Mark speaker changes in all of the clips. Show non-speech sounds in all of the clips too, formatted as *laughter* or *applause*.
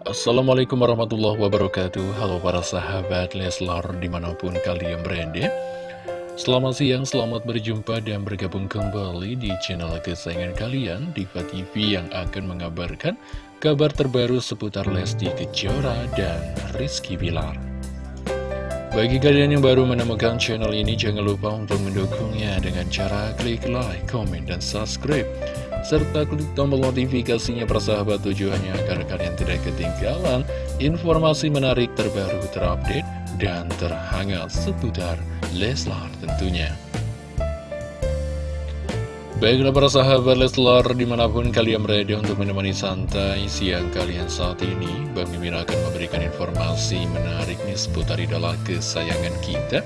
Speaker 1: Assalamualaikum warahmatullahi wabarakatuh. Halo para sahabat Leslar di mana pun kalian berada. Selamat siang, selamat berjumpa dan bergabung kembali di channel kesayangan kalian Diva TV yang akan mengabarkan kabar terbaru seputar Lesti Kejora dan Rizky Bilar. Bagi kalian yang baru menemukan channel ini, jangan lupa untuk mendukungnya dengan cara klik like, comment, dan subscribe serta klik tombol notifikasinya persahabat tujuannya agar kalian tidak ketinggalan informasi menarik terbaru terupdate dan terhangat seputar Leslar tentunya. Baiklah para sahabat Leslar di mana pun kalian berada untuk menemani santai siang kalian saat ini Bang Mimin akan memberikan informasi menarik nih seputar idola kesayangan kita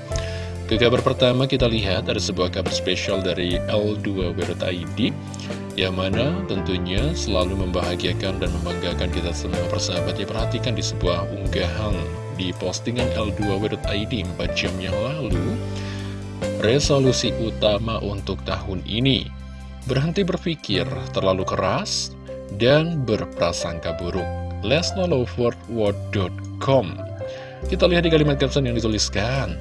Speaker 1: Ke kabar pertama kita lihat ada sebuah kabar spesial dari L2W.id yang mana tentunya selalu membahagiakan dan membanggakan kita semua. Persahabat ya perhatikan di sebuah unggahan di postingan L2W.id 4 jam yang lalu. Resolusi utama untuk tahun ini. Berhenti berpikir terlalu keras dan berprasangka buruk. Lesnolowordword.com kita lihat di kalimat caption yang dituliskan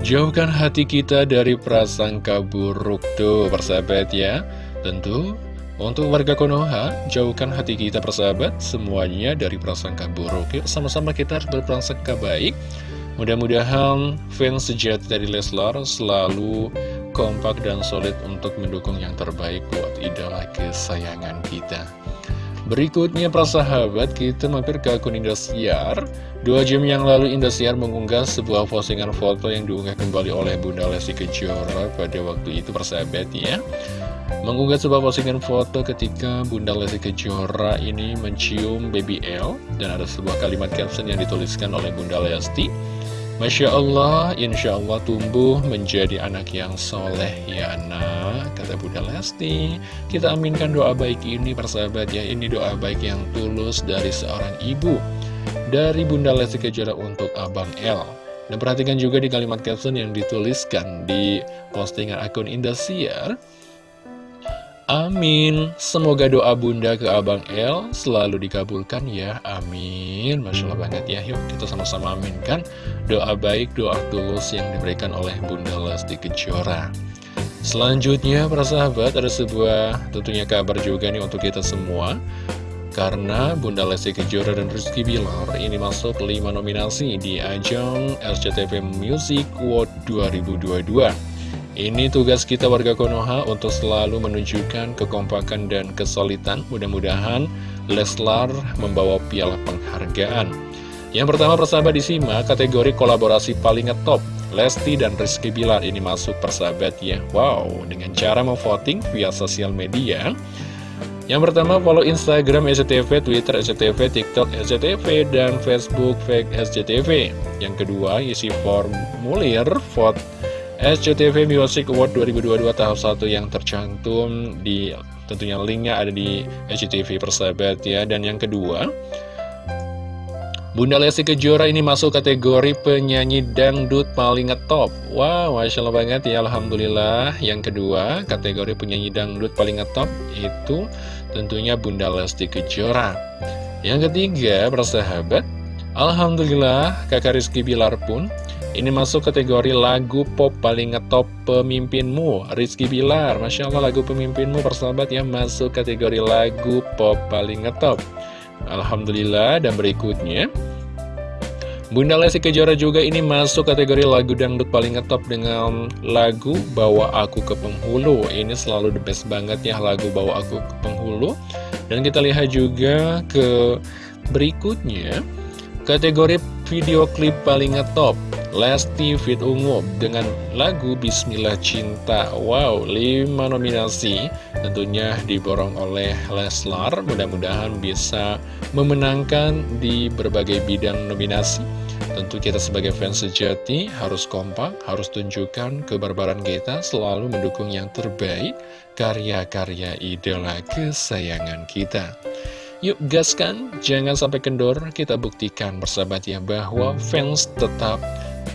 Speaker 1: Jauhkan hati kita dari prasangka buruk tuh persahabat ya. Tentu untuk warga Konoha jauhkan hati kita persahabat semuanya dari prasangka buruk. Yuk sama-sama kita harus berprasangka baik. Mudah-mudahan fans sejati dari Leslar selalu kompak dan solid untuk mendukung yang terbaik buat idola kesayangan kita Berikutnya prasahabat kita mampir ke akun Indosiar. Dua jam yang lalu Indosiar mengunggah sebuah postingan foto yang diunggah kembali oleh Bunda Lesti Kejora pada waktu itu persahabat ya. Mengunggah sebuah postingan foto ketika Bunda Lesti Kejora ini mencium baby L Dan ada sebuah kalimat caption yang dituliskan oleh Bunda Lesti Masya Allah, Insya Allah tumbuh menjadi anak yang soleh ya anak Kata Bunda Lesti. Kita aminkan doa baik ini persahabat ya. Ini doa baik yang tulus dari seorang ibu Dari Bunda Lesti Kejora untuk Abang L Dan perhatikan juga di kalimat caption yang dituliskan di postingan akun Indosiar Amin. Semoga doa bunda ke Abang El selalu dikabulkan ya. Amin. Masya Allah banget ya. Yuk kita sama-sama aminkan Doa baik, doa tulus yang diberikan oleh Bunda Lesti Kejora. Selanjutnya para sahabat ada sebuah tentunya kabar juga nih untuk kita semua. Karena Bunda Lesti Kejora dan Rizky Bilar ini masuk 5 nominasi di ajang SCTV Music Award 2022 ini tugas kita warga Konoha untuk selalu menunjukkan kekompakan dan kesulitan. Mudah-mudahan Leslar membawa piala penghargaan. Yang pertama persahabat disimak kategori kolaborasi paling ngetop. Lesti dan Rizky Bilar ini masuk persahabat ya. Wow, dengan cara memvoting via sosial media. Yang pertama follow Instagram SCTV, Twitter SCTV, TikTok SCTV, dan Facebook Fake SCTV. Yang kedua isi formulir vote SCTV Music Award 2022 tahap 1 yang tercantum di tentunya linknya ada di SCTV persahabat ya. Dan yang kedua Bunda Lesti Kejora ini masuk kategori penyanyi dangdut paling ngetop. Wow, Masya Allah banget ya Alhamdulillah. Yang kedua, kategori penyanyi dangdut paling ngetop Itu tentunya Bunda Lesti Kejora. Yang ketiga, persahabat Alhamdulillah, kakak Rizky Bilar pun ini masuk kategori lagu pop paling ngetop pemimpinmu. Rizky Bilar Masya Allah lagu pemimpinmu persahabat ya Masuk kategori lagu pop paling ngetop. Alhamdulillah dan berikutnya Bunda Lesti Kejora juga ini masuk kategori lagu dangdut paling ngetop dengan lagu Bawa Aku ke Penghulu. Ini selalu the best banget ya lagu Bawa Aku ke Penghulu. Dan kita lihat juga ke berikutnya Kategori video klip paling ngetop Lesti Fit Ungu dengan lagu Bismillah Cinta. Wow, 5 nominasi tentunya diborong oleh Leslar. Mudah-mudahan bisa memenangkan di berbagai bidang nominasi. Tentu kita sebagai fans sejati harus kompak, harus tunjukkan kebarbaran kita Selalu mendukung yang terbaik karya-karya idola kesayangan kita Yuk gaskan, jangan sampai kendor, kita buktikan bersahabat ya bahwa fans tetap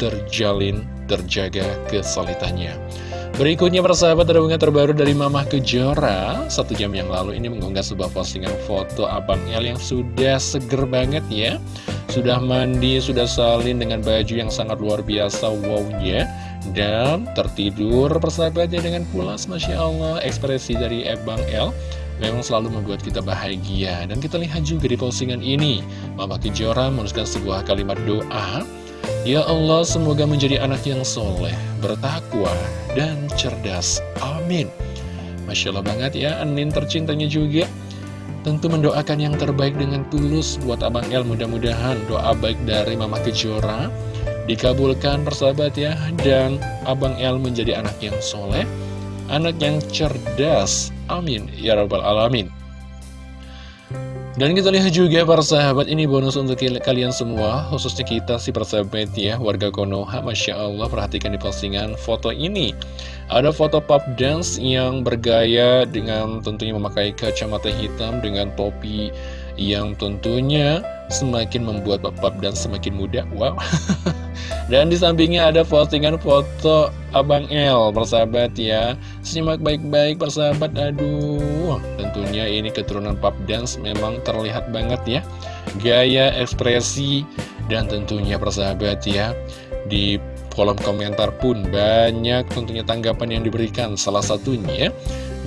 Speaker 1: terjalin, terjaga kesulitannya. Berikutnya persahabat ada terbaru dari Mamah Kejora. Satu jam yang lalu ini mengunggah sebuah postingan foto Abang El yang sudah seger banget ya. Sudah mandi, sudah salin dengan baju yang sangat luar biasa Wow-nya. Dan tertidur persahabatnya dengan pulas Masya Allah. Ekspresi dari Abang El memang selalu membuat kita bahagia. Dan kita lihat juga di postingan ini, Mama Kejora menuliskan sebuah kalimat doa, Ya Allah, semoga menjadi anak yang soleh, bertakwa, dan cerdas. Amin. Masya Allah banget ya, Anin tercintanya juga. Tentu mendoakan yang terbaik dengan tulus buat Abang El. Mudah-mudahan doa baik dari Mama Kejora dikabulkan persahabat ya. Dan Abang El menjadi anak yang soleh, anak yang cerdas. Amin. Ya Rabbal Alamin. Dan kita lihat juga para sahabat ini bonus untuk kalian semua Khususnya kita si persahabat ya Warga Konoha Masya Allah perhatikan di postingan foto ini Ada foto pop dance yang bergaya dengan tentunya memakai kacamata hitam Dengan topi yang tentunya semakin membuat pop dan semakin muda Wow *laughs* Dan di sampingnya ada postingan foto Abang El, persahabat ya. Simak baik-baik persahabat, aduh. Tentunya ini keturunan pop dance memang terlihat banget ya. Gaya, ekspresi, dan tentunya persahabat ya. Di kolom komentar pun banyak tentunya tanggapan yang diberikan. Salah satunya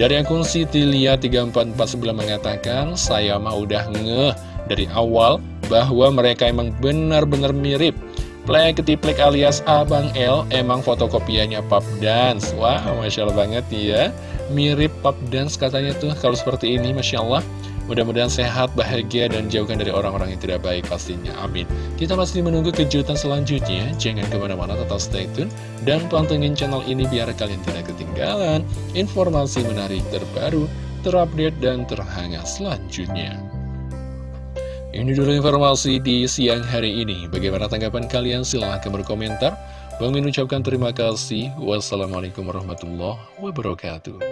Speaker 1: dari akun Sitilia 3449 mengatakan, saya mah udah ngeh dari awal bahwa mereka emang benar-benar mirip Plek ketiplek alias Abang L emang fotokopiannya Pop Dance Wah, Masya Allah banget ya Mirip Pop Dance katanya tuh kalau seperti ini Masya Allah Mudah-mudahan sehat, bahagia, dan jauhkan dari orang-orang yang tidak baik pastinya. Amin. Kita masih menunggu kejutan selanjutnya. Jangan ke mana-mana, tetap stay tune. Dan pantengin channel ini biar kalian tidak ketinggalan informasi menarik terbaru, terupdate, dan terhangat selanjutnya. Ini dulu informasi di siang hari ini. Bagaimana tanggapan kalian? Silahkan berkomentar. Bang ucapkan terima kasih. Wassalamualaikum warahmatullahi wabarakatuh.